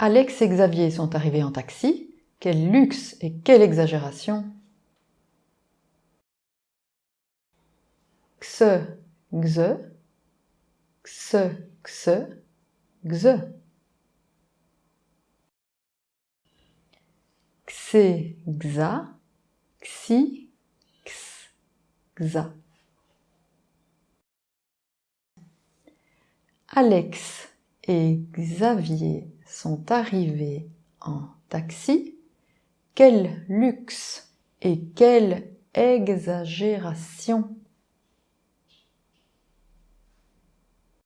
Alex et Xavier sont arrivés en taxi. Quel luxe et quelle exagération Xe, xe, xe, xe, xe. Xe, xa, xi, x, xa. Alex et Xavier sont arrivés en taxi. Quel luxe et quelle exagération